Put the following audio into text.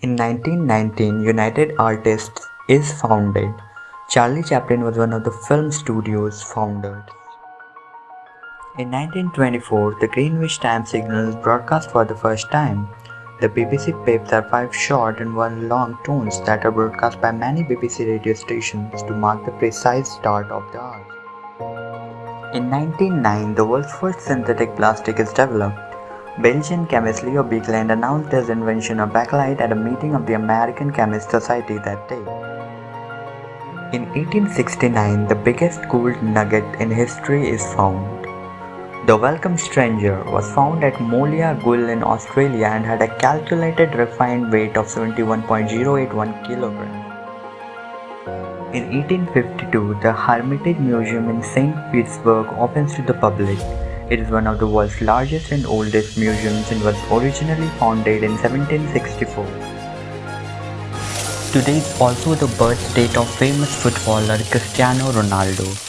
In 1919, United Artists is founded. Charlie Chaplin was one of the film studio's founders. In 1924, the Greenwich time signal is broadcast for the first time. The BBC Pips are five short and one long tones that are broadcast by many BBC radio stations to mark the precise start of the hour. In 1909, the world's first synthetic plastic is developed. Belgian chemist Leo Baekeland announced his invention of bakelite at a meeting of the American Chemist Society that day. In 1869, the biggest gold nugget in history is found. The Welcome Stranger was found at Moliagul in Australia and had a calculated refined weight of 71.081 kilograms. In 1852, the Hermitage Museum in St. Petersburg opens to the public. It is one of the world's largest and oldest museums and was originally founded in 1764. Today is also the birth date of famous footballer Cristiano Ronaldo.